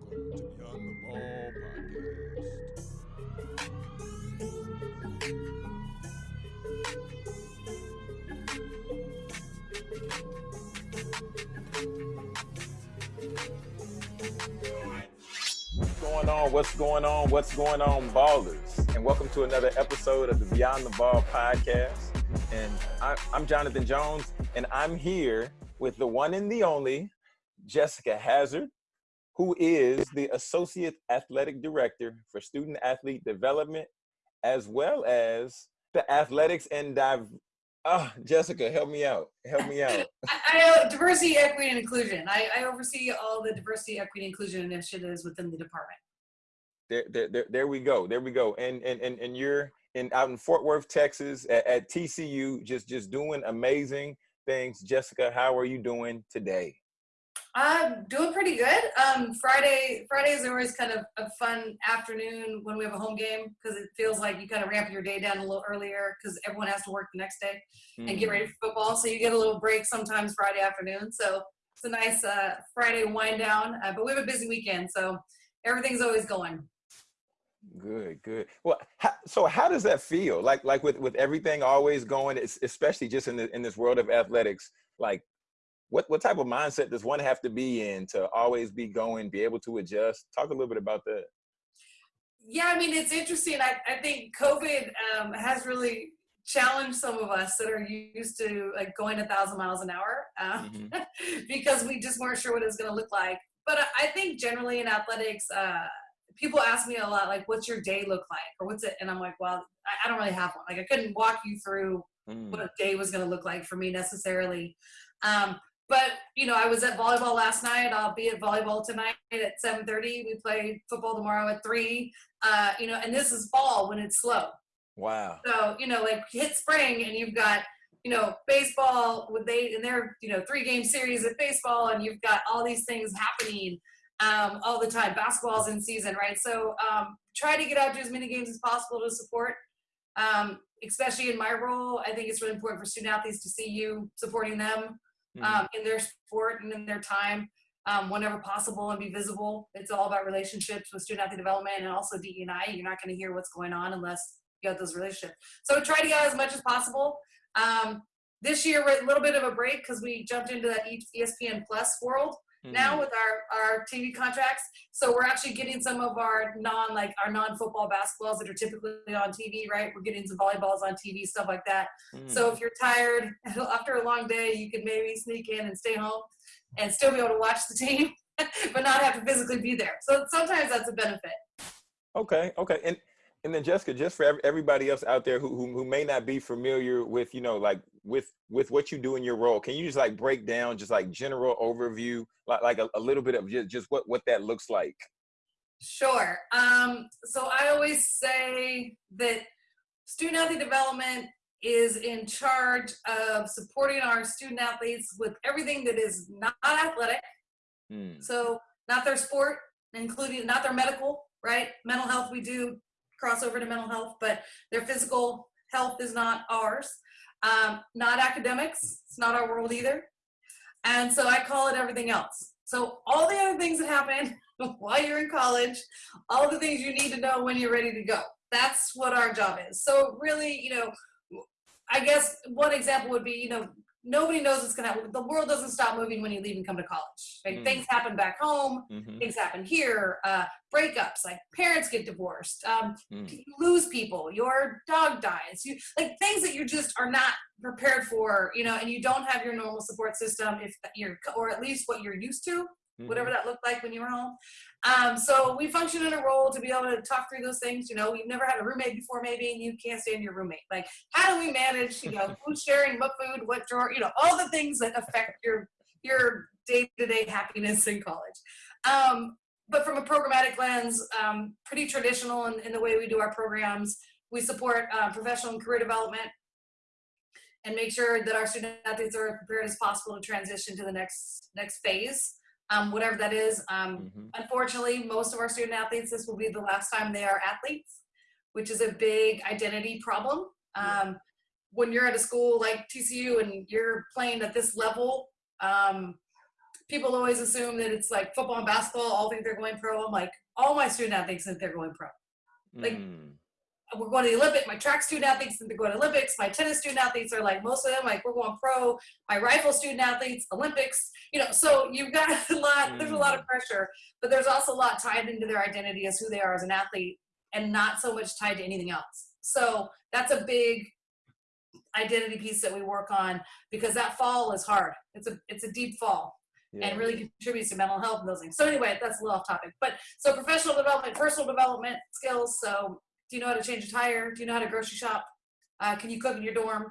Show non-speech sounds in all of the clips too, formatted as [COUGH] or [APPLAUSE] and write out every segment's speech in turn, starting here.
Welcome to Beyond the Ball podcast. What's going on? What's going on? What's going on, ballers? And welcome to another episode of the Beyond the Ball podcast. And I, I'm Jonathan Jones, and I'm here with the one and the only Jessica Hazard, who is the Associate Athletic Director for Student Athlete Development, as well as the Athletics and Div. Oh, Jessica, help me out. Help me out. [LAUGHS] I, I diversity, equity, and inclusion. I, I oversee all the diversity, equity, and inclusion initiatives within the department. There, there, there, there we go. There we go. And and and, and you're in out in Fort Worth, Texas, at, at TCU, just just doing amazing things. Jessica, how are you doing today? I'm doing pretty good. Um, Friday, Fridays are always kind of a fun afternoon when we have a home game because it feels like you kind of ramp your day down a little earlier because everyone has to work the next day and get ready for football. So you get a little break sometimes Friday afternoon. So it's a nice uh, Friday wind down. Uh, but we have a busy weekend, so everything's always going. Good, good. Well, how, so how does that feel? Like, like with with everything always going, especially just in the in this world of athletics. Like, what what type of mindset does one have to be in to always be going, be able to adjust? Talk a little bit about that. Yeah, I mean, it's interesting. I, I think COVID um, has really challenged some of us that are used to like going a thousand miles an hour um, [LAUGHS] because we just weren't sure what it was going to look like. But I- I think generally in athletics, uh, people ask me a lot, like, what's your day look like? Or what's it? And I'm like, well, I, I don't really have one. Like, I couldn't walk you through Mm. what a day was going to look like for me necessarily. Um, but you know, I was at volleyball last night. I'll be at volleyball tonight at 7:30. We play football tomorrow at three. Uh, you know, and this is fall when it's slow. Wow. So you know, like hit spring and you've got you know baseball with they and their you know three game series of baseball and you've got all these things happening um, all the time. Basketball's in season, right? So um, try to get out to as many games as possible to support. Um, especially in my role, I think it's really important for student athletes to see you supporting them Mhm. um, in their sport and in their time um, whenever possible and be visible. It's all about relationships with student athlete development and also DE&I. You're not going to hear what's going on unless you have those relationships. So try to get as much as possible. Um, this year we're a little bit of a break because we jumped into that ESPN Plus world now Mhm. with our our TV contracts. So we're actually getting some of our non like our non football basketballs that are typically on TV, right? We're getting some volleyballs on TV, stuff like that. Mm. So if you're tired [LAUGHS] after a long day, you can maybe sneak in and stay home and still be able to watch the team, [LAUGHS] but not have to physically be there. So sometimes that's a benefit. Okay, okay, and and then Jessica, just for everybody else out there who, who who may not be familiar with you know like with with what you do in your role, can you just like break down just like general overview, like like a, a little bit of just just what what that looks like? Sure. Um, so I always say that student athlete development is in charge of supporting our student athletes with everything that is not athletic. Mm. So not their sport, including not their medical, right? Mental health, we do cross over to mental health, but their physical health is not ours. Um, not academics, it's not our world either. And so I call it everything else. So all the other things that happen [LAUGHS] while you're in college, all the things you need to know when you're ready to go. That's what our job is. So really, you know, I guess one example would be, you know, nobody knows what's going to happen. The world doesn't stop moving when you leave and come to college. Right? Mm. Things happen back home. hmm Things happen here. Uh, breakups, like parents get divorced. Um, Mm. you lose people. Your dog dies. You like things that you just are not prepared for. You know, and you don't have your normal support system if you're, or at least what you're used to whatever that looked like when you were home. Um, so we function in a role to be able to talk through those things. You know, you've never had a roommate before, maybe, and you can't stand your roommate. Like, how do we manage? You know, [LAUGHS] who's sharing what food, what drawer? You know, all the things that affect your your day to day happiness in college. Um, but from a programmatic lens, um, pretty traditional in, in the way we do our programs. We support uh, professional and career development and make sure that our student athletes are prepared as possible to transition to the next next phase um, whatever that is. Um, Mhm. Unfortunately, most of our student athletes, this will be the last time they are athletes, which is a big identity problem. Um, when you're at a school like TCU and you're playing at this level, um, people always assume that it's like football and basketball all think they're going pro. I'm like, all my student athletes think they're going pro. Like, Mm. We're going to the Olympic. My track student athletes think they're going to Olympics. My tennis student athletes are like most of them like we're going pro. My rifle student athletes Olympics. You know, so you've got [LAUGHS] a lot. There's a lot of mm. pressure, but there's also a lot tied into their identity as who they are as an athlete, and not so much tied to anything else. So that's a big identity piece that we work on because that fall is hard. It's a it's a deep fall Yeah. and really contributes to mental health and those things. So anyway, that's a little off topic. But so professional development, personal development skills. So do you know how to change a tire? Do you know how to grocery shop? Uh, can you cook in your dorm?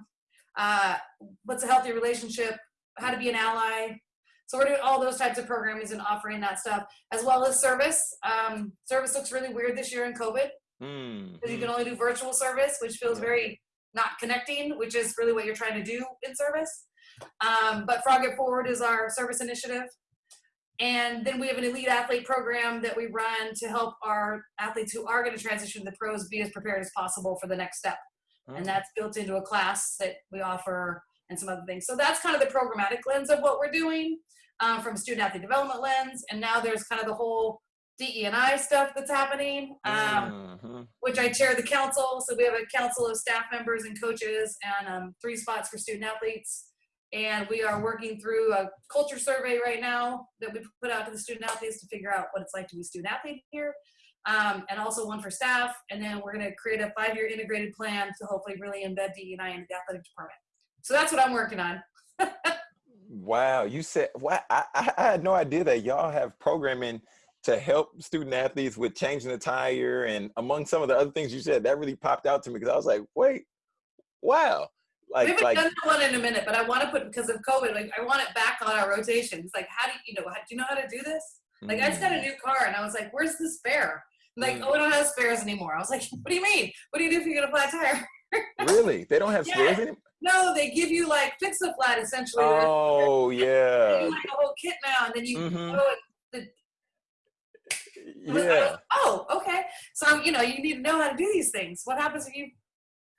Uh, what's a healthy relationship? How to be an ally? So we're doing all those types of programming and offering that stuff, as well as service. Um, service looks really weird this year in COVID Mm, because you mm. can only do virtual service, which feels Yeah. very not connecting, which is really what you're trying to do in service. Um, but Frog It Forward is our service initiative. And then we have an elite athlete program that we run to help our athletes who are going to transition to the pros be as prepared as possible for the next step. And that's built into a class that we offer and some other things. So that's kind of the programmatic lens of what we're doing um, from student athlete development lens. And now there's kind of the whole DE&I stuff that's happening. Um, Mhm. which I chair the council. So we have a council of staff members and coaches and um, three spots for student athletes. And we are working through a culture survey right now that we put out to the student athletes to figure out what it's like to be a student athlete here. Um, and also one for staff. And then we're going to create a five-year integrated plan to hopefully really embed DE&I into the athletic department. So that's what I'm working on. [LAUGHS] Wow, you said wow. I, I had no idea that y'all have programming to help student athletes with changing the tire and among some of the other things you said that really popped out to me because I was like, wait, wow, we haven't like done that one in a minute, but I want to put because of COVID. Like I want it back on our rotations. Like how do you, you know? How, do you know how to do this? Like I just got a new car and I was like, where's the spare? Like, Mm. oh, we don't have spares anymore. I was like, what do you mean? What do you do if you get a flat tire? Mm, [LAUGHS] really they don't have Yeah. spares anymore. No, they give you like fix a flat essentially. Oh [LAUGHS] they give yeah, you like a whole kit now, and then you Mhm. go and I was- I yeah. was- oh, okay. So you know, you need to know how to do these things. What happens if you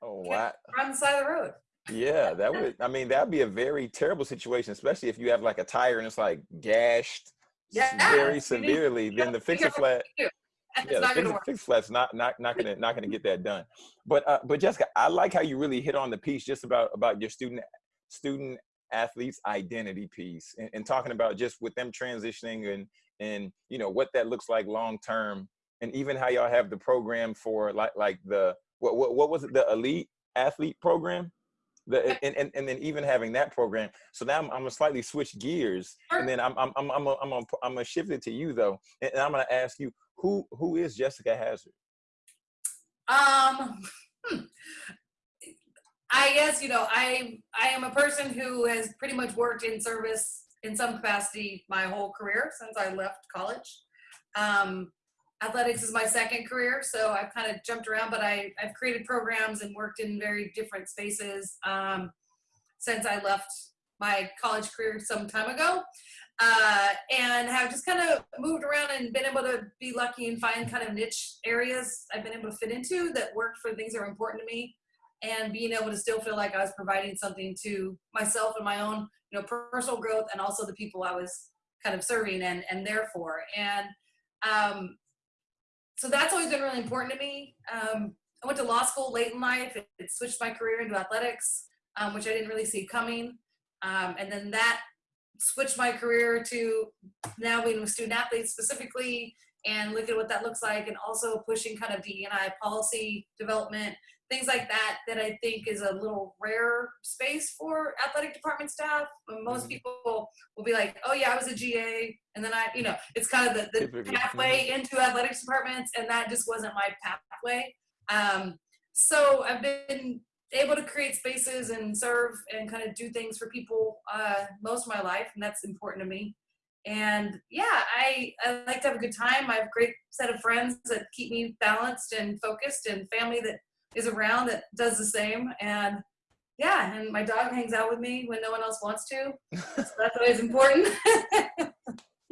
Oh wow. are on the side of the road? Yeah, that would. I mean, that'd be a very terrible situation, especially if you have like a tire and it's like gashed Yeah, very severely. Then the fix a flat, yeah, the not fix, fix flat's not not not gonna not gonna get that done. But uh, but Jessica, I like how you really hit on the piece just about about your student student athletes identity piece and, and talking about just with them transitioning and and you know what that looks like long term and even how y'all have the program for like like the what what, what was it the elite athlete program the, and, and, and then even having that program so now i'm, I'm gonna slightly switch gears and then i'm i'm i'm i'm gonna, I'm gonna, I'm gonna shift it to you though and, and i'm gonna ask you who who is jessica hazard Um, hmm. I guess you know I I am a person who has pretty much worked in service in some capacity my whole career since I left college. Um, athletics is my second career, so I've kind of jumped around, but I I've created programs and worked in very different spaces um, since I left my college career some time ago. Uh, and have just kind of moved around and been able to be lucky and find kind of niche areas I've been able to fit into that work for things that are important to me and being able to still feel like I was providing something to myself and my own, you know, personal growth and also the people I was kind of serving and, and there for. And um, so that's always been really important to me. Um, I went to law school late in life. It, it switched my career into athletics, um, which I didn't really see coming. Um, and then that switched my career to now being with student athletes specifically and look at what that looks like and also pushing kind of DEI policy development, things like that, that I think is a little rare space for athletic department staff. When Most Mhm. people will be like, oh yeah, I was a GA. And then I, you know, it's kind of the, the pathway into athletics departments and that just wasn't my pathway. Um, so I've been able to create spaces and serve and kind of do things for people uh, most of my life, and that's important to me. And yeah, I, I like to have a good time. I have a great set of friends that keep me balanced and focused, and family that is around that does the same. And yeah, and my dog hangs out with me when no one else wants to. [LAUGHS] So that's always important. [LAUGHS]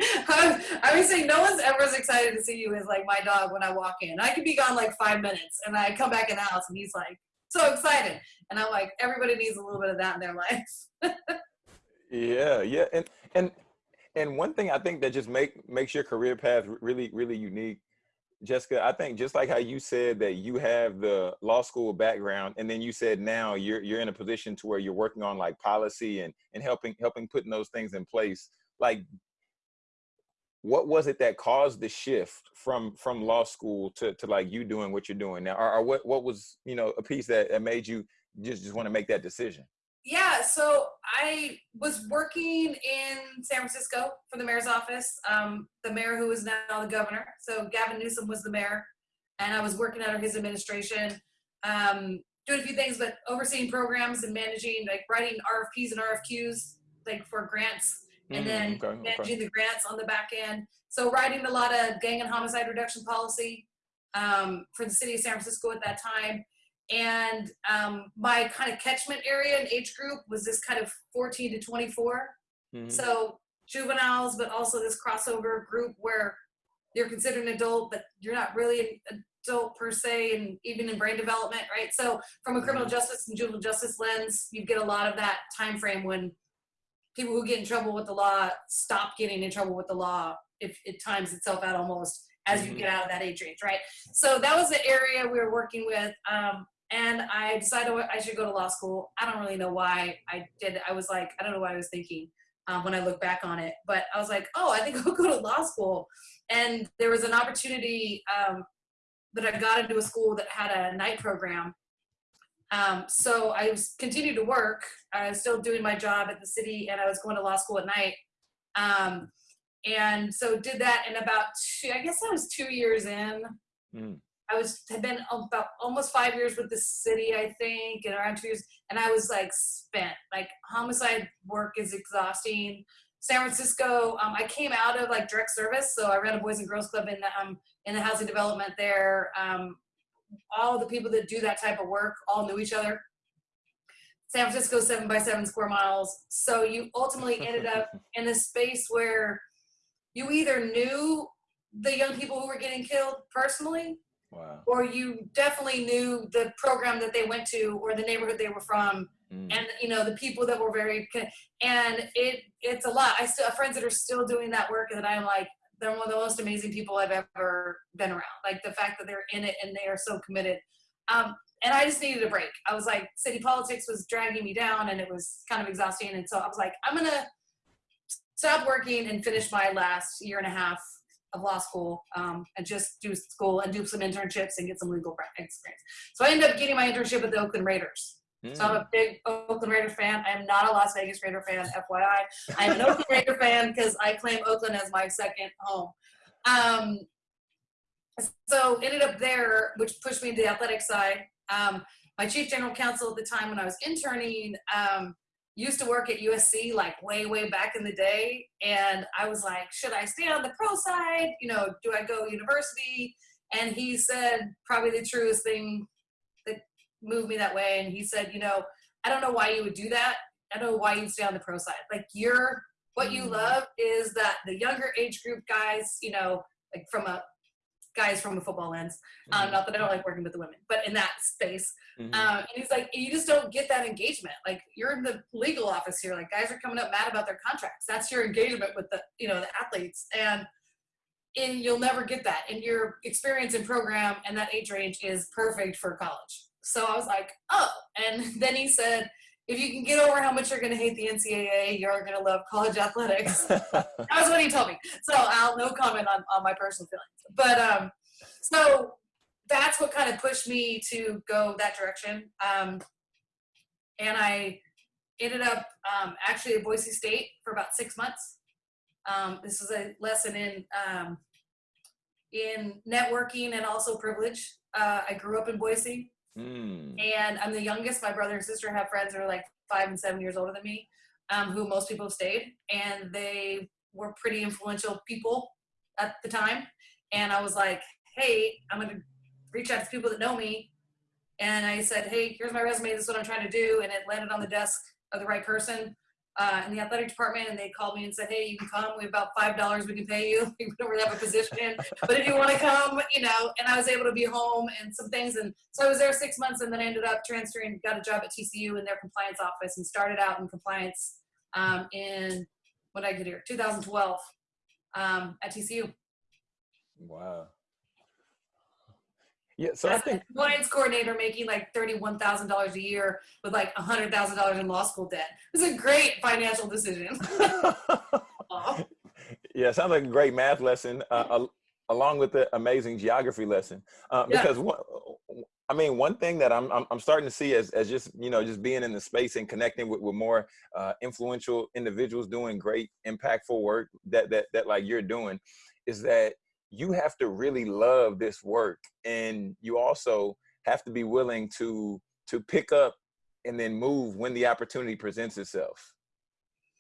I, I would say no one's ever as excited to see you as like my dog when I walk in. I could be gone like five minutes, and I come back in the house, and he's like so excited. And I'm like, everybody needs a little bit of that in their [LAUGHS] life. Yeah, yeah, and and and one thing I think that just make makes your career path really really unique, Jessica. I think just like how you said that you have the law school background, and then you said now you're you're in a position to where you're working on like policy and and helping helping putting those things in place. Like, what was it that caused the shift from from law school to to like you doing what you're doing now, or, or what what was you know a piece that, that made you just just want to make that decision? Yeah, so I was working in San Francisco for the mayor's office. Um, the mayor who is now the governor. So Gavin Newsom was the mayor, and I was working under his administration, um, doing a few things, but overseeing programs and managing, like writing RFPs and RFQs, like for grants, and Mm, then okay, okay. managing the grants on the back end. So writing a lot of gang and homicide reduction policy um, for the city of San Francisco at that time and um, my kind of catchment area and age group was this kind of 14 to 24 Mhm. so juveniles but also this crossover group where you're considered an adult but you're not really an adult per se and even in brain development right? So from a criminal justice and juvenile justice lens you get a lot of that time frame when people who get in trouble with the law stop getting in trouble with the law if it times itself out almost as you Mhm. get out of that age range right? So that was the area we were working with. Um, and i decided i should go to law school. I don't really know why i did i was like i don't know what i was thinking um, when i look back on it but i was like oh i think [LAUGHS] i'll go to law school. And there was an opportunity um, that i got into a school that had a night program. Um, so i was continued to work. I was still doing my job at the city and i was going to law school at night. Um, and so did that in about two, i guess i was two years in. Mm. I was had been about almost five years with the city, I think, and around two years, and I was like spent. Like homicide work is exhausting. San Francisco, um, I came out of like direct service, so I ran a boys and girls club in the um, in the housing development there. Um, all the people that do that type of work all knew each other. San Francisco, seven by seven square miles. So you ultimately ended up [LAUGHS] in a space where you either knew the young people who were getting killed personally, wow. or you definitely knew the program that they went to or the neighborhood they were from Mm. and you know the people that were very and it it's a lot. I still have friends that are still doing that work and i'm like they're one of the most amazing people i've ever been around. Like the fact that they're in it and they are so committed. Um, and i just needed a break. I was like city politics was dragging me down and it was kind of exhausting. And so i was like i'm gonna stop working and finish my last year and a half of law school um, and just do school and do some internships and get some legal experience. So I ended up getting my internship at the Oakland Raiders. So I'm Mm. a big Oakland Raider fan. I am not a Las Vegas Raider fan, FYI. I am an Oakland [LAUGHS] Raider fan because I claim Oakland as my second home. Um, so ended up there, which pushed me into the athletic side. Um, my chief general counsel at the time when I was interning um, used to work at USC like way, way back in the day. And I was like, should I stay on the pro side? You know, do I go university? And he said probably the truest thing that moved me that way. And he said, you know, I don't know why you would do that. I don't know why you'd stay on the pro side. Like you're what you Mm. love is that the younger age group guys, you know, like from a guys from a football lens. Um, Mhm. not that I don't like working with the women, but in that space. Mhm. Um, and he's like, you just don't get that engagement. Like you're in the legal office here. Like guys are coming up mad about their contracts. That's your engagement with the, you know, the athletes. And and you'll never get that. And your experience in program and that age range is perfect for college. So I was like, oh. And [LAUGHS] then he said, if you can get over how much you're going to hate the NCAA, you're going to love college athletics. [LAUGHS] that was what he told me. So I'll no comment on, on my personal feelings. But um, so that's what kind of pushed me to go that direction. Um, and I ended up um, actually at Boise State for about six months. Um, this is a lesson in um, in networking and also privilege. Uh, I grew up in Boise, Mm. and I'm the youngest. My brother and sister have friends that are like five and seven years older than me, um, who most people have stayed, and they were pretty influential people at the time. And I was like, hey, I'm gonna reach out to people that know me. And I said, hey, here's my resume. This is what I'm trying to do. And it landed on the desk of the right person uh, in the athletic department. And they called me and said, hey, you can come. We have about five dollars we can pay you. [LAUGHS] We don't really have a position, but if you want to come, you know. And I was able to be home and some things. And so I was there six months, and then I ended up transferring, got a job at TCU in their compliance office, and started out in compliance um, in when I get here, 2012, um, at TCU. Wow. Yeah, so I As a think compliance coordinator making like thirty-one thousand dollars a year with like a hundred thousand dollars in law school debt. It was a great financial decision. [LAUGHS] Yeah, sounds like a great math lesson, uh, al- along with the amazing geography lesson. Uh, Yeah. because one, I mean, one thing that I'm, I'm I'm starting to see as as just you know just being in the space and connecting with, with more uh, influential individuals doing great, impactful work that that that like you're doing, is that you have to really love this work, and you also have to be willing to to pick up and then move when the opportunity presents itself.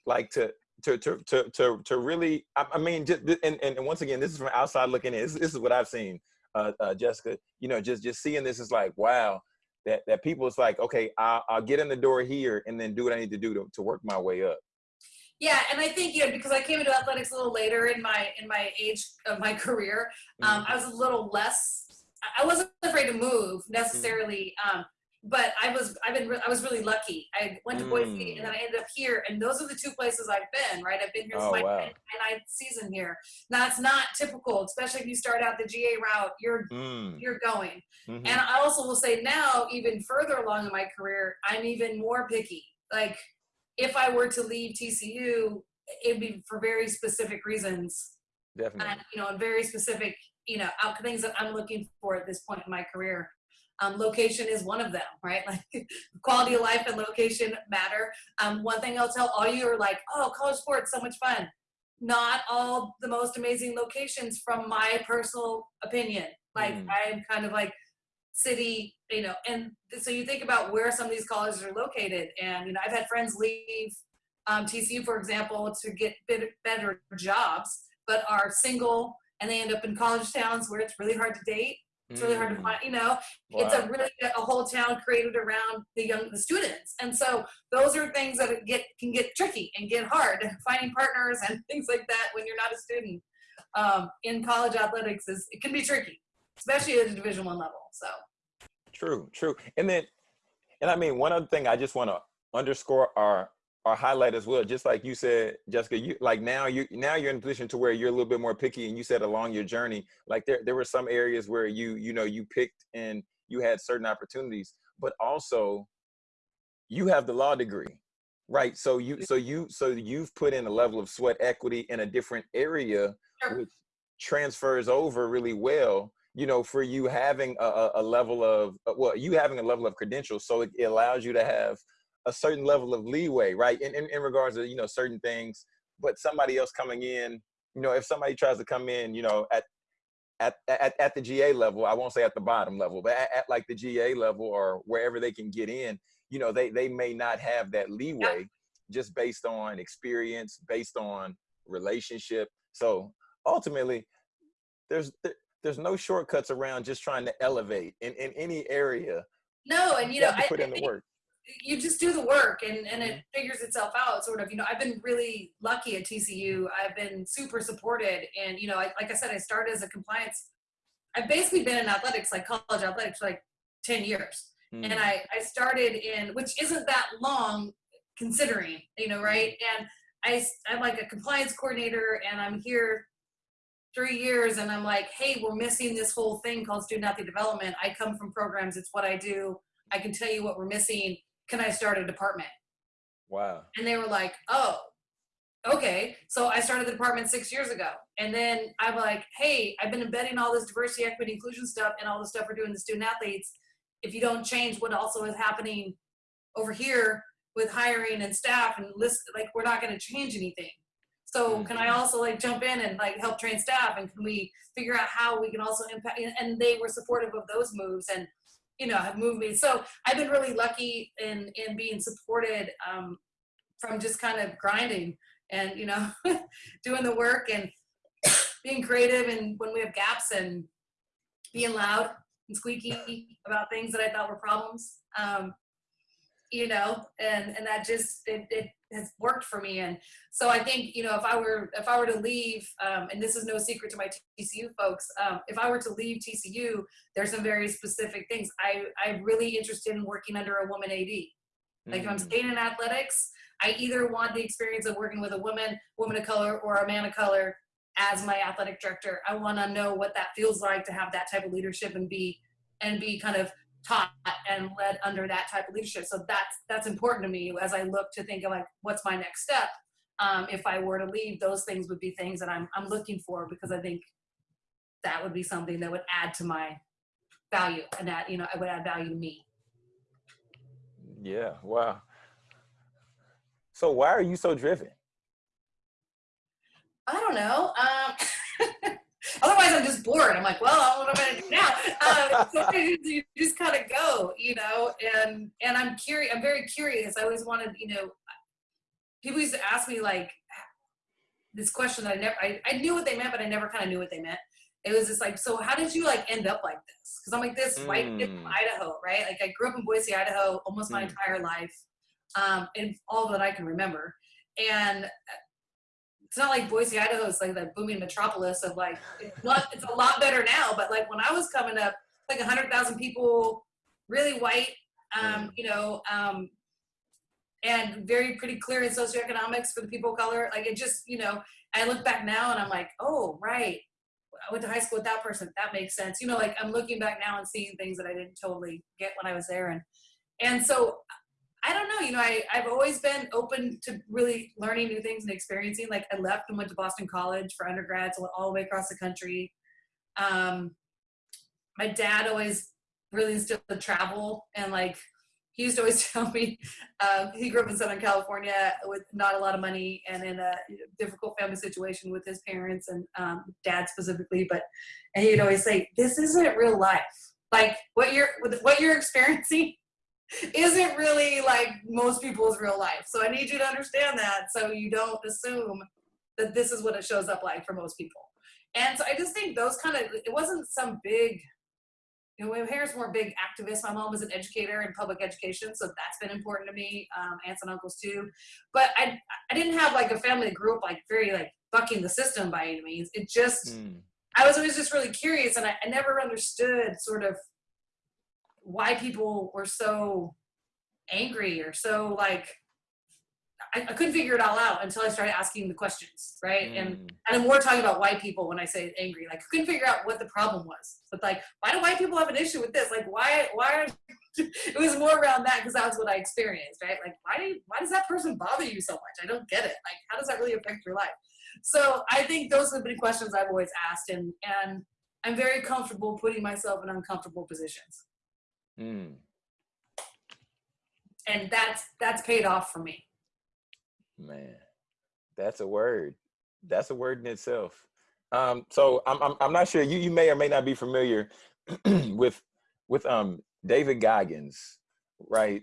Like to to to to to, to really I, mean just and, and once again this is from outside looking in. This, this is what i've seen uh, uh jessica. You know just just seeing this is like wow that that people is like okay I'll, I'll get in the door here and then do what i need to do to, to work my way up Yeah, and I think you know because I came into athletics a little later in my in my age of my [LAUGHS] career, um, I was a little less. I- wasn't afraid to move necessarily, um, but I was I've been I was really lucky. I went to Boise Mm. and then I ended up here, and those are the two places I've been. Right, I've been here Oh, since my wow. ninth season here. Now it's not typical, especially if you start out the GA route. You're Mm, you're going. mhm. And I also will say now, even further along in my career, I'm even more picky. Like, if I were to leave TCU, it'd be for very specific reasons, definitely and you know, and very specific, you know, out things that I'm looking for at this point in my career. Um, location is one of them, right? [LAUGHS] Like, quality of life and location matter. Um, one thing I'll tell all you are like, oh, college sports, so much fun. Not all the most amazing locations, from my personal opinion. Like, Mm. I'm kind of like city, you know, and so you think about where some of these colleges are located, and you know, I've had friends leave um, TCU, for example, to get better jobs, but are single, and they end up in college towns where it's really hard to date. It's really hard to Mm, find, you know, it's a really a whole town created around the young the students and so those are things that get can get tricky and get hard [LAUGHS] finding partners and things like that when you're not a student. Um, in college athletics is it can be tricky especially at the division one level so True, true. And then, and I mean, one other thing I just want to underscore our or highlight as well, just like you said, Jessica, you like now you now you're in a position to where you're a little bit more picky, and you said along your journey, like there there were some areas where you you know you picked and you had certain opportunities, but also you have the law degree, right? So you so you so you've put in a level of sweat equity in a different area, Sure. which transfers over really well you know, for you having a, a, level of, uh, well, you having a level of credentials, so it, it allows you to have a certain level of leeway, right? In, in, in regards to, you know, certain things, but somebody else coming in, you know, if somebody tries to come in, you know, at, at, at, at the GA level, I won't say at the bottom level, but at, at like the GA level or wherever they can get in, you know, they, they may not have that leeway just based on experience, based on relationship. So ultimately, there's there, there's no shortcuts around just trying to elevate in, in any area. no and you You know I, put I in the work. you just do the work and, and it figures itself out sort of you know i've been really lucky at tcu i've been super supported and you know I, like i said i started as a compliance i've basically been in athletics like college athletics for like 10 years Mm. and I, I started in which isn't that long considering you know right and I, I'm like a compliance coordinator and i'm here three years and i'm like hey we're missing this whole thing called student athlete development. I come from programs it's what i do. I can tell you what we're missing. Can i start a department? Wow. and they were like oh okay. So i started the department six years ago. And then i'm like hey i've been embedding all this diversity equity inclusion stuff and all the stuff we're doing the student athletes. If you don't change what also is happening over here with hiring and staff and list like we're not going to change anything so can i also like jump in and like help train staff? And can we figure out how we can also impact and they were supportive of those moves and you know have moved me. So i've been really lucky in in being supported um, from just kind of grinding and you know [LAUGHS] doing the work and being creative and when we have gaps and being loud and squeaky about things that I thought were problems. Um, you know, and and that just it, it has worked for me. And so I think you know if I were if I were to leave, um, and this is no secret to my TCU folks, um, if I were to leave TCU, there's some very specific things. I I'm really interested in working under a woman AD. Like if I'm Mm. staying in athletics, I either want the experience of working with a woman, woman of color, or a man of color as my athletic director. I want to know what that feels like to have that type of leadership and be and be kind of taught and led under that type of leadership. So that's that's important to me as I look to think of like what's my next step. Um, if I were to leave, those things would be things that I'm I'm looking for because I think that would be something that would add to my value and that you know it would add value to me. Yeah. Wow. So why are you so driven? I don't know. Um, [LAUGHS] otherwise, I'm just bored. I'm like, well, what am I gonna do now? Um, [LAUGHS] so you, just kind of go, you know. And and I'm curious. I'm very curious. I always wanted, you know, people used to ask me like this question that I never. I, I knew what they meant, but I never kind of knew what they meant. It was just like, so how did you like end up like this? Because I'm like this white kid from Mm. Idaho, right? Like I grew up in Boise, Idaho, almost my Mm. entire life, um, and all that I can remember. And it's not like Boise, Idaho is like that booming metropolis of like it's, not, it's a lot better now. But like when I was coming up, like a hundred thousand people, really white, um, you know, um, and very pretty clear in socioeconomics for the people of color. Like it just, you know, I look back now and I'm like, oh right, I went to high school with that person. That makes sense. You know, like I'm looking back now and seeing things that I didn't totally get when I was there, and and so I don't know. You know, I, I've always been open to really learning new things and experiencing. Like I left and went to Boston College for undergrad, went all the way across the country. Um, my dad always really instilled the travel and like he used to always [LAUGHS] tell me um, he grew up in Southern California with not a lot of money and in a difficult family situation with his parents and um, dad specifically. But and he'd always say, "This isn't real life. Like what you're what you're experiencing isn't really like most people's real life. So I need you to understand that so you don't assume that this is what it shows up like for most people. And so I just think those kind of it wasn't some big you know, my parents were big activists. My mom was an educator in public education, so that's been important to me. Um, aunts and uncles too, but I I didn't have like a family that grew up like very like bucking the system by any means. It just Mm. I was always just really curious, and I, I never understood sort of why people were so angry or so like I, I couldn't figure it all out until I started asking the questions, right? And Mm. and I'm more talking about white people when I say angry. Like I couldn't figure out what the problem was. But like, why do white people have an issue with this? Like, why why are [LAUGHS] it was more around that because that was what I experienced, right? Like, why do you, why does that person bother you so much? I don't get it. Like, how does that really affect your life? So I think those have been questions I've always asked, and and I'm very comfortable putting myself in uncomfortable positions, Mm. and that's that's paid off for me. Man, that's a word. That's a word in itself. Um, so I'm, I'm I'm not sure you you may or may not be familiar [CLEARS THROAT] with with um David Goggins, right?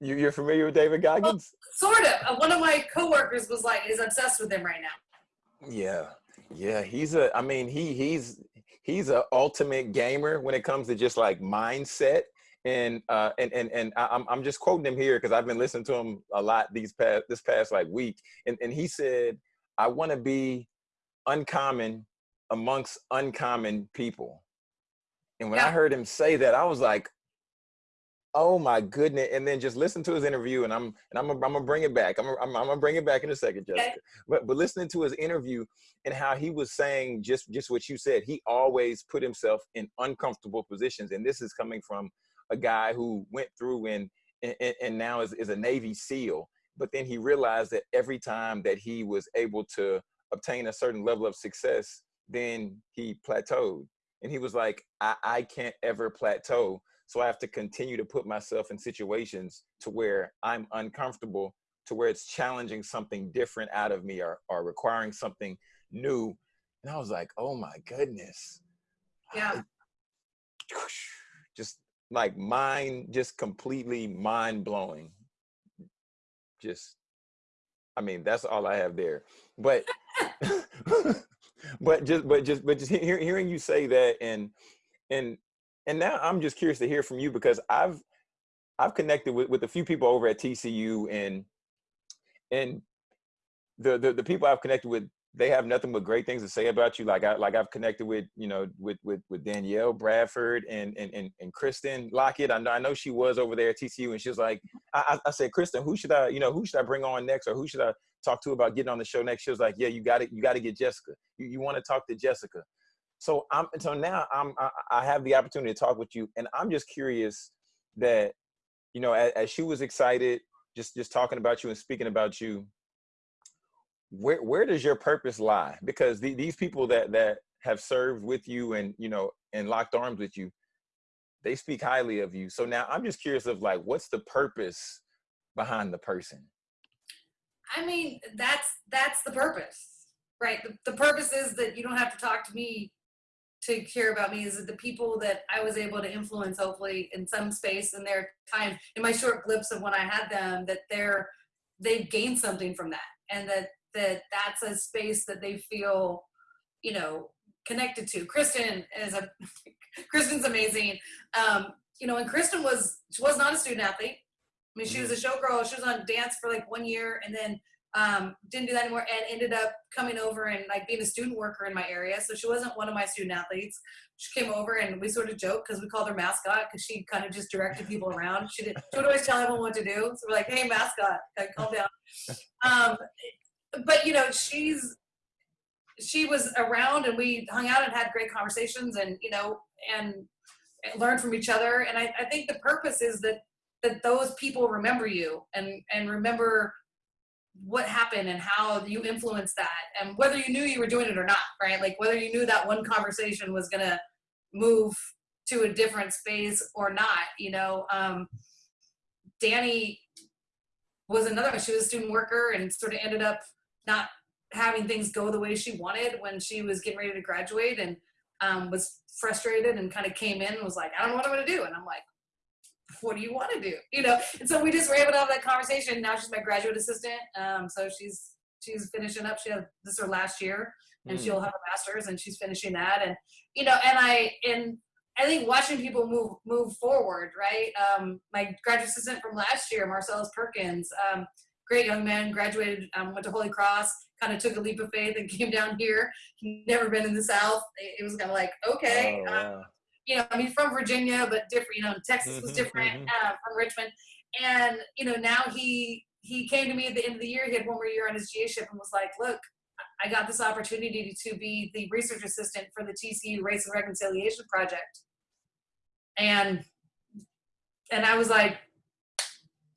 You you're familiar with David Goggins? Sort of. Uh, One of my coworkers was like is obsessed with him right now. Yeah, yeah. He's a. I mean, he he's he's an ultimate gamer when it comes to just like mindset. And uh, and and and I'm I'm just quoting him here because I've been listening to him a lot these past this past like week. And and he said, "I want to be uncommon amongst uncommon people." And when I heard him say that, I was like, "Oh my goodness!" And then just listen to his interview, and I'm and I'm gonna- I'm gonna bring it back. I'm gonna- I'm, I'm gonna bring it back in a second, Okay. Jessica. But but listening to his interview and how he was saying just just what you said, he always put himself in uncomfortable positions, and this is coming from a guy who went through and and, and now is, is a Navy SEAL. But then he realized that every time that he was able to obtain a certain level of success, then he plateaued. And he was like, I, I can't ever plateau. So I have to continue to put myself in situations to where I'm uncomfortable, to where it's challenging something different out of me or, or requiring something new. And I was like, oh my goodness. Yeah. [SIGHS] Just like mind, just completely mind blowing. Just, I mean, that's all I have there. But, [LAUGHS] [LAUGHS] but just, but just, but just hear, hearing you say that and, and, and now I'm just curious to hear from you because I've, I've connected with, with a few people over at TCU and, and the, the, the people I've connected with they have nothing but great things to say about you. Like I like I've connected with you know with with with Danielle Bradford and and and, and Kristen Lockett. I know I know she was over there at TCU, and she was like, I, I said, Kristen, who should I you know who should I bring on next, or who should I talk to about getting on the show next? She was like, Yeah, you got it. You got to get Jessica. You you want to talk to Jessica. So I'm so now I'm I, I have the opportunity to talk with you, and I'm just curious that you know as, as she was excited just just talking about you and speaking about you where where does your purpose lie? Because the, these people that that have served with you and you know and locked arms with you they speak highly of you. So now i'm just curious of like what's the purpose behind the person? I mean that's that's the purpose right? The, the purpose is that you don't have to talk to me to care about me is that the people that I was able to influence, hopefully in some space in their time, in my short glimpse of when I had them, that they're they've gained something from that, and that that that's a space that they feel, you know, connected to. Kristen is a [LAUGHS] Kristen's amazing. Um, you know, and Kristen was she was not a student athlete. I mean, she was a mm-hmm. showgirl. She was on dance for like one year, and then um, didn't do that anymore and ended up coming over and like being a student worker in my area. So she wasn't one of my student athletes. She came over and we sort of joked because we called her mascot because she kind of just directed people around. She, did, she would always tell everyone what to do. So we're like, hey, mascot, like, calm down. [LAUGHS] Um, but you know, she's she was around and we hung out and had great conversations and you know and, and learned from each other. And I, I think the purpose is that that those people remember you and and remember what happened and how you influenced that and whether you knew you were doing it or not right? Like whether you knew that one conversation was to move to a different space or not you know? Um, danny was another she was a student worker and sort of ended up not having things go the way she wanted when she was getting ready to graduate and um, was frustrated and kind of came in and was like i don't know what i'm to do. And i'm like what do you want to do? You know, and so we just were able to have that conversation. Now she's my graduate assistant. Um, so she's she's finishing up. She had this is her last year, and mm. she'll have a master's, and she's finishing that. And you know, and I and I think watching people move move forward, right? Um, my graduate assistant from last year, Marcellus Perkins, um, great young man, graduated, um, went to Holy Cross, kind of took a leap of faith and [LAUGHS] came down here. He'd never been in the South. It, was kind of like, okay, oh, um, you know, I mean, from Virginia, but different, you know, Texas was mm-hmm, different mm-hmm. uh, from Richmond. And, you know, now he, he came to me at the end of the year, he had one more year on his GA-ship and was like, look, I got this opportunity to be the research assistant for the TCU Race and Reconciliation Project. And, and I was like,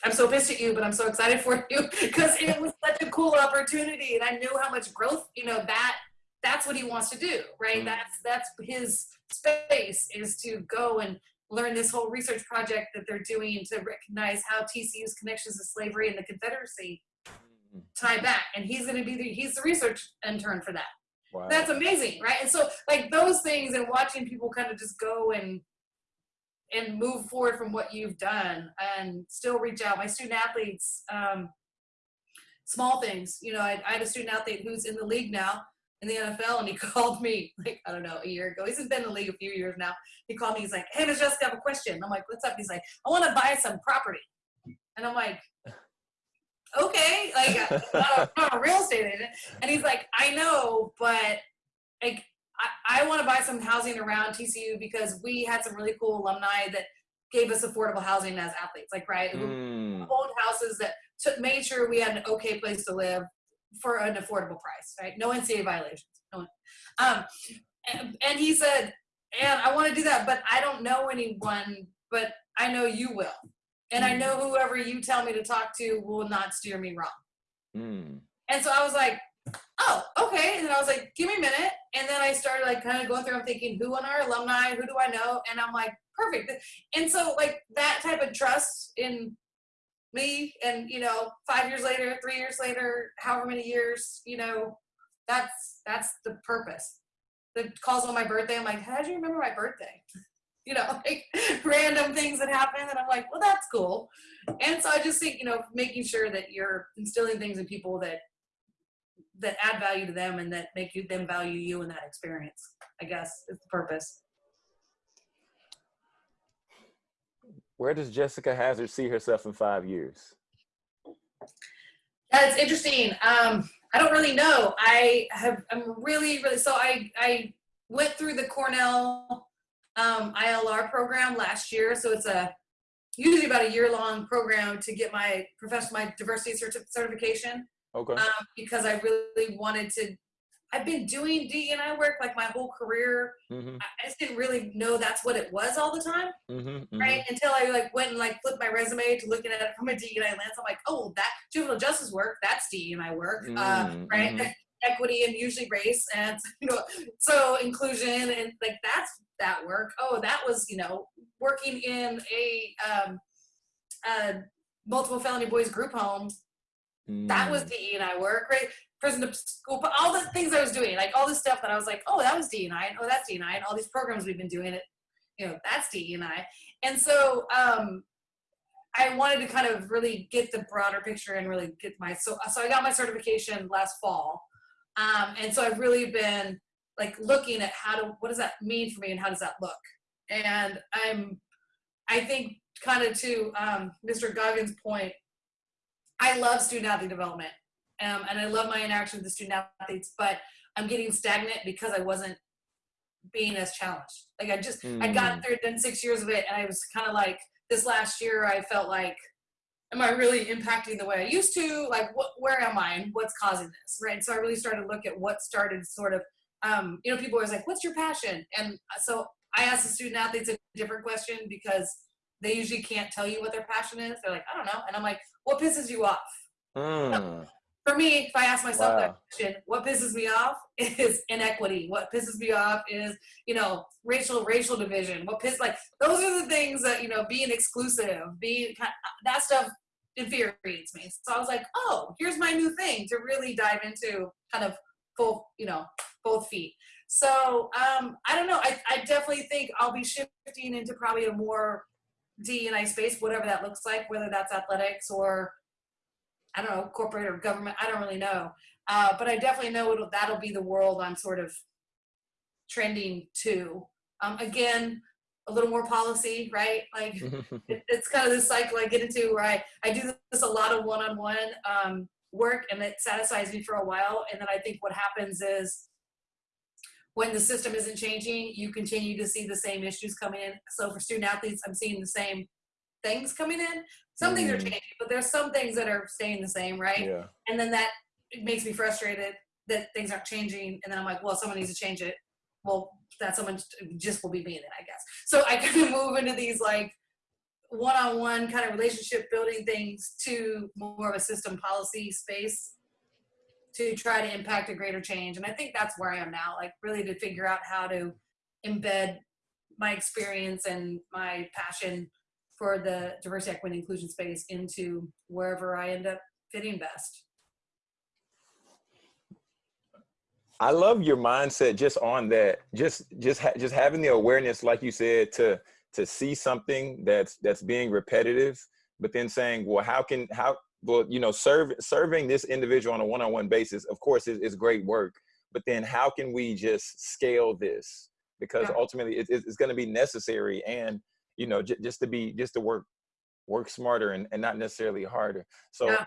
I'm so pissed at you, but I'm so excited for you [LAUGHS] because it was such a cool opportunity. And I knew how much growth, you know, that that's what he wants to do, right? Mm-hmm. That's, that's his, space is to go and learn this whole research project that they're doing to recognize how TCU's connections to slavery and the Confederacy mm-hmm. tie back. And he's going to be the, he's the research intern for that. Wow. That's amazing, right? And so like those things and watching people kind of just go and and move forward from what you've done and still reach out. My student athletes, um, small things, you know, I, I had a student athlete who's in the league now in the NFL and he [LAUGHS] called me like, I don't know, a year ago. He's been in the league a few years now. He called me, he's like, Hey, Miss Jessica, I have a question. I'm like, what's up? He's like, I want to buy some property. And I'm like, okay, like [LAUGHS] I'm not, not a real estate agent. And he's like, I know, but like I, I want to buy some housing around TCU because we had some really cool alumni that gave us affordable housing as athletes, like right, mm. owned houses that took, made sure we had an okay place to live for an affordable price, right? No NCAA violations. No um, and, and he said, and I want to do that, but I don't know anyone, but I know you will. And I know whoever you tell me to talk to will not steer me wrong. Mm. And so I was like, oh, okay. And then I was like, give me a minute. And then I started like kind of going through, I'm thinking, who on our alumni, who do I know? And I'm like, perfect. And so like that type of trust in me and you know five years later three years later however many years you know that's that's the purpose. The calls on my birthday i'm like how do you remember my birthday? [LAUGHS] You know like [LAUGHS] random things that happen and i'm like well that's cool. And so i just think you know making sure that you're instilling things in people that that add value to them and that make you them value you in that experience i guess is the purpose Where does Jessica Hazard see herself in five years? That's interesting. Um, I don't really know. I have. I'm really, really. So I I went through the Cornell um, ILR program last year. So it's a usually about a year long program to get my professional my diversity certi- certification. Okay. Um, because I really wanted to. I've been doing DEI work like my whole career. Mm-hmm. I just didn't really know that's what it was all the time, Mm-hmm. right? Until I like went and like flipped my resume to looking at it from a DEI lens. I'm like, oh, that juvenile justice work, that's DEI work, uh, Mhm, right? mhm. [LAUGHS] Equity and usually race and [LAUGHS] you know, so inclusion and like that's that work. Oh, that was you know working in a um, uh, multiple felony boys group home that was Mm. DE and I work, right? Prison to school, but all the things I was doing, like all this stuff that I was like, oh, that was DE and oh, that's DE and all these programs we've been doing it, you know, that's DE and I. And so um, I wanted to kind of really get the broader picture and really get my, so, so I got my certification last fall. Um, and so I've really been like looking at how to, what does that mean for me and how does that look? And I'm, I think kind of to um, Mr. Goggins' point, I love student athlete development, um, and I love my interaction with the student athletes. But I'm getting stagnant because I wasn't being as challenged. Like I just I got gotten Mm. through done six years of it, and I was kind of like this last year. I felt like, am I really impacting the way I used to? Like, what? Where am I? And what's causing this? Right. So I really started to look at what started sort of. Um, you know, people always like, "What's your passion?" And so I asked the student athletes a different question because they usually can't tell you what their passion is. They're like, "I don't know," and I'm like, "What pisses you off?" Mm. For me, if I ask myself Wow. that question, what pisses me off [LAUGHS] is inequity. What pisses me off is, you know, racial racial division. What piss like those are the things that you know, being exclusive, being kind that stuff infuriates me. So I was like, oh, here's my new thing to really dive into, kind of both, you know, both feet. So um, I don't know. I, I definitely think I'll be shifting into probably a more D and I space, whatever that looks like, whether that's athletics or I don't know, corporate or government. I don't really know. Uh, but I definitely know it'll, that'll be the world I'm sort of trending to. Um, again, a little more policy, right? Like [LAUGHS] it, it's kind of this cycle I get into where I, I do this a lot of one-on-one um, work and it satisfies me for a while. And then I think what happens is when the system isn't changing, you continue to see the same issues coming in. So for student athletes, I'm seeing the same things coming in. Some things are Mm. changing, but there's some things that are staying the same, right? yeah. And then that it makes me frustrated that things aren't changing. And then I'm like, well, someone needs to change it. Well, that someone just will be me then, I guess. So I [LAUGHS] kind of move into these like one-on-one kind of relationship building things to more of a system policy space to try to impact a greater change. And I think that's where I am now, like really to figure out how to embed my experience and my passion for the diversity, equity, and inclusion space into wherever I end up fitting best. I love your mindset just on that. Just just ha- just having the awareness, like you said, to to see something that's that's being repetitive, but then saying, well, how can how well you know serve serving this individual on a one-on-one basis, of course, is, is great work. But then how can we just scale this? Because Yeah. ultimately, it, it's going to be necessary, and you know, j- just to be just to work work smarter and, and not necessarily harder. So. Yeah.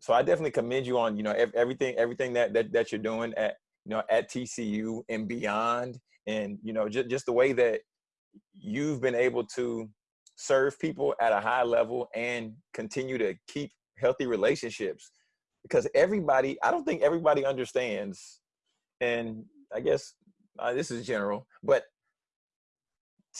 So I definitely commend you on you know everything everything that that, that you're doing at you know at TCU and beyond and you know just just the way that you've been able to serve people at a high level and continue to keep healthy relationships because everybody I don't think everybody understands and I guess uh, this is general but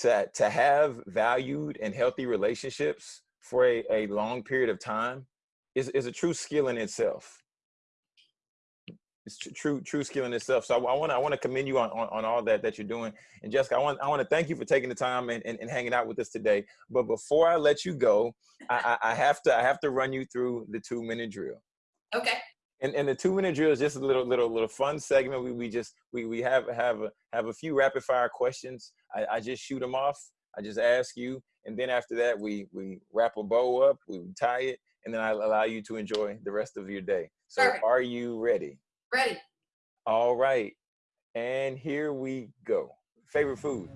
to to have valued and healthy relationships for a, a long period of time is, is a true skill in itself it's tr- true true skill in itself. So I want to I want to commend you on, on on all that that you're doing. And Jessica, I want I want to thank you for taking the time and, and, and hanging out with us today. But before I let you go, I, I I have to I have to run you through the two minute drill. Okay. And, and the two minute drill is just a little little little fun segment. We, we just we, we have have a, have a few rapid fire questions. I, I just shoot them off. I just ask you, and then after that we we wrap a bow up, we tie it, and then I allow you to enjoy the rest of your day. So are you ready? Ready. All right. And here we go. Favorite food?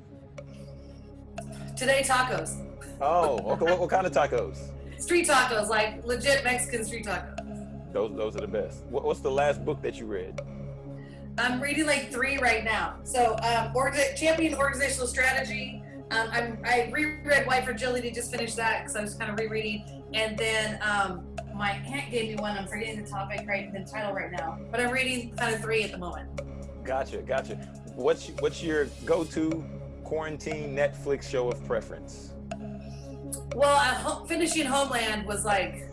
Today tacos. Oh, okay. What, what kind of tacos? Street tacos, like legit Mexican street tacos. Those those are the best. What, what's the last book that you read? I'm reading like three right now. So, um, Orga- Champion Organizational Strategy. Um, I'm, I reread White Fragility, just finished that because I was kind of rereading. And then um, my aunt gave me one. I'm forgetting the topic right, the title right now. But I'm reading kind of three at the moment. Gotcha, gotcha. What's what's your go-to quarantine Netflix show of preference? Well, uh, ho- finishing Homeland was like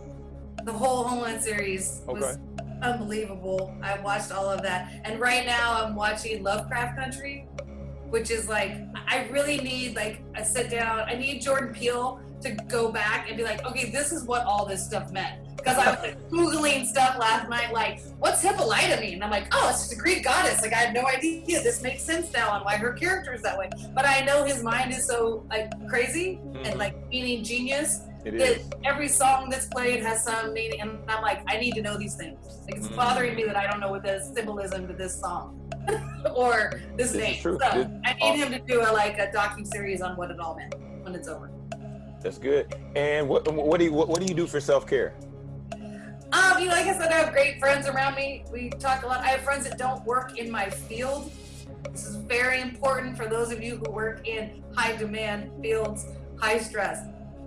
the whole Homeland series was Okay. Unbelievable. I watched all of that, and right now I'm watching Lovecraft Country, which is like I really need like a sit down. I need Jordan Peele to go back and be like, okay, this is what all this stuff meant. Because I was like [LAUGHS] googling stuff last night, like what's Hippolyta mean? And I'm like, oh, it's just a Greek goddess. Like I had no idea. This makes sense now on why her character is that way. But I know his mind is so like crazy and Mhm. like meaning genius It is. every song that's played has some meaning, and I'm like, I need to know these things. Like it's Mm. bothering me that I don't know what the symbolism to this song [LAUGHS] or this, This is name. true. So This- I need him to do a like a docu series on what it all meant when it's over. That's good. And what what do you what, what do you do for self care? Um, you know, like I said, I have great friends around me. We talk a lot. I have friends that don't work in my field. This is very important for those of you who work in high demand fields, high stress.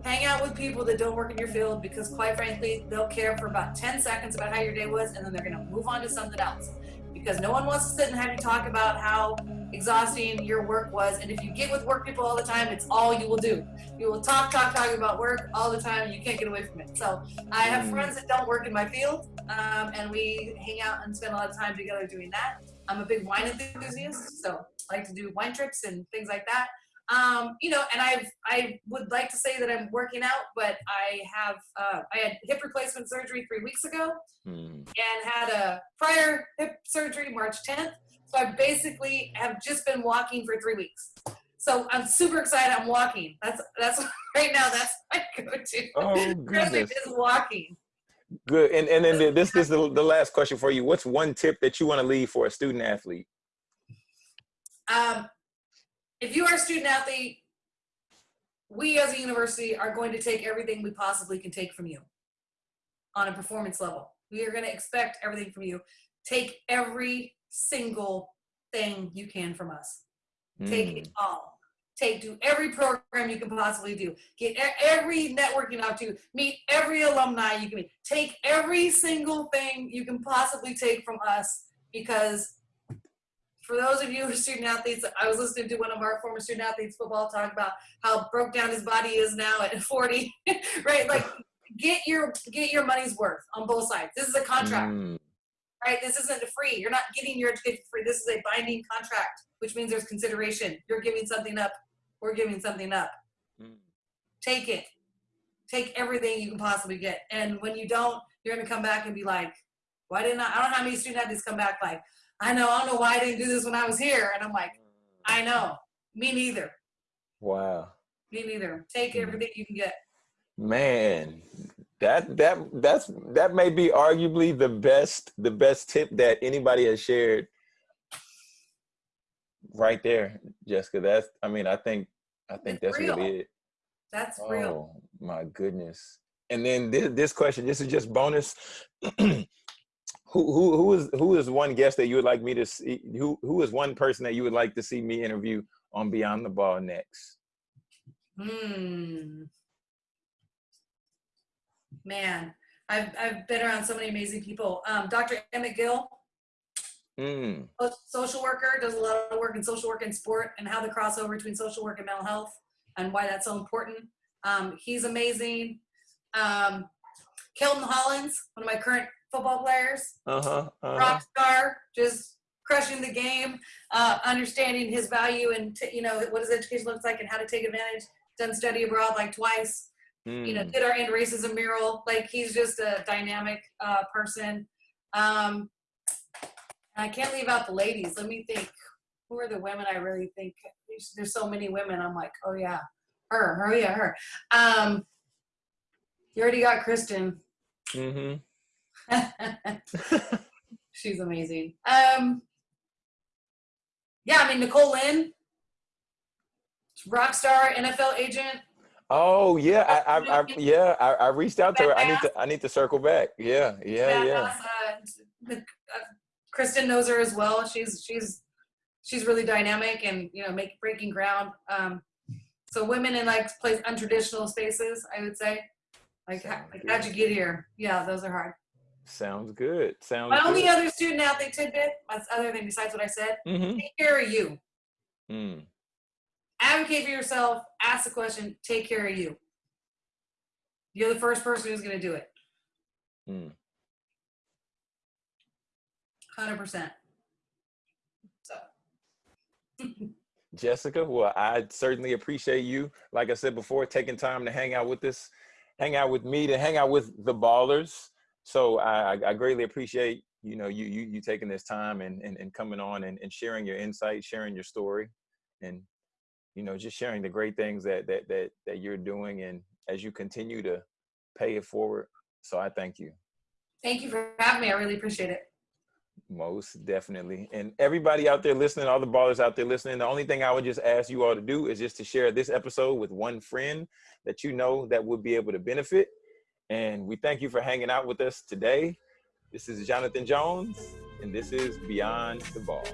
Hang out with people that don't work in your field because, quite frankly, they'll care for about 10 seconds about how your day was and then they're going to move on to something else. Because no one wants to sit and have you talk about how exhausting your work was. And if you get with work people all the time, it's all you will do. You will talk, talk, talk about work all the time. And you can't get away from it. So I have Mm. friends that don't work in my field, um, and we hang out and spend a lot of time together doing that. I'm a big wine enthusiast, so I like to do wine trips and things like that. Um, you know, and I've I would like to say that I'm working out, but I have uh, I had hip replacement surgery three weeks ago Hmm. and had a prior hip surgery March 10th. So I basically have just been walking for three weeks. So I'm super excited. I'm walking. That's that's [LAUGHS] right now. That's my go-to. Oh [LAUGHS] goodness. is walking. Good. And and then this this is the, [LAUGHS] the last question for you. What's one tip that you want to leave for a student athlete? Um, if you are a student athlete, we as a university are going to take everything we possibly can take from you on a performance level. We are going to expect everything from you. Take every single thing you can from us. Take Hmm. it all. Take do every program you can possibly do. Get every networking out to. Meet every alumni you can meet. Take every single thing you can possibly take from us because for those of you who are student athletes, I was listening to one of our former student athletes football talk about how broke down his body is now at [LAUGHS] 40. right? Like get your get your money's worth on both sides. This is a contract Hmm. right? This isn't free. You're not getting your education free. This is a binding contract, which means there's consideration. You're giving something up. We're giving something up. Hmm. Take it. Take everything you can possibly get. And when you don't, you're going to come back and be like, why didn't I? I don't know how many student athletes come back like, I know, I don't know why I didn't do this when I was here. And I'm like, I know. Me neither. Wow. Me neither. Take Mhm. everything you can get. Man, that that that's that may be arguably the best the best tip that anybody has shared. Right there, Jessica. That's I mean, I think I think It's that's real. really it. That's real. Oh my goodness. And then this, this question, this is just bonus. [CLEARS THROAT] who who who is who is one guest that you would like me to see? Who who is one person that you would like to see me interview on Beyond the Ball next? Hmm. Man, I've I've been around so many amazing people. Um, Dr. Emmett Gill, Mm, a social worker, does a lot of work in social work and sport, and how the crossover between social work and mental health, and why that's so important. Um, he's amazing. Um, Kelton Hollins, one of my current football players, uh-huh. uh-huh. rock star, just crushing the game, uh, understanding his value and t- you know what his education looks like and how to take advantage. Done study abroad like twice. You know, Mm, did our end racism mural. Like he's just a dynamic uh, person. Um, I can't leave out the ladies. Let me think. Who are the women I really think? There's, so many women. I'm like, oh yeah, her. her yeah, her. Um, you already got Kristen. mhm. [LAUGHS] She's amazing. Um, yeah, I mean Nicole Lynn, rock star, NFL agent. Oh yeah, I, I, I yeah, I, I reached out to her. I need to, I need to circle back. Yeah, yeah, yeah. Uh, uh, Kristen knows her as well. She's she's she's really dynamic and you know make breaking ground. Um, so women in like place untraditional spaces, I would say. Like, how, like how'd you get here? Yeah, those are hard. Sounds good. Sounds My only other student athlete tidbit, other than besides what I said, Mm-hmm. take care of you. Mm. Advocate for yourself. Ask the question. Take care of you. You're the first person who's going to do it. Mm. Hundred percent. So. [LAUGHS] Jessica, well, I certainly appreciate you. Like I said before, taking time to hang out with us, hang out with me, to hang out with the ballers. So I, I- greatly appreciate you know you you you taking this time and and, and coming on and, and sharing your insight, sharing your story, and you know just sharing the great things that that that that you're doing and as you continue to pay it forward. So I thank you. Thank you for having me. I really appreciate it. Most definitely. And everybody out there listening, all the ballers out there listening, the only thing I would just ask you all to do is just to share this episode with one friend that you know that would be able to benefit. And we thank you for hanging out with us today. This is Jonathan Jones, and this is Beyond the Ball.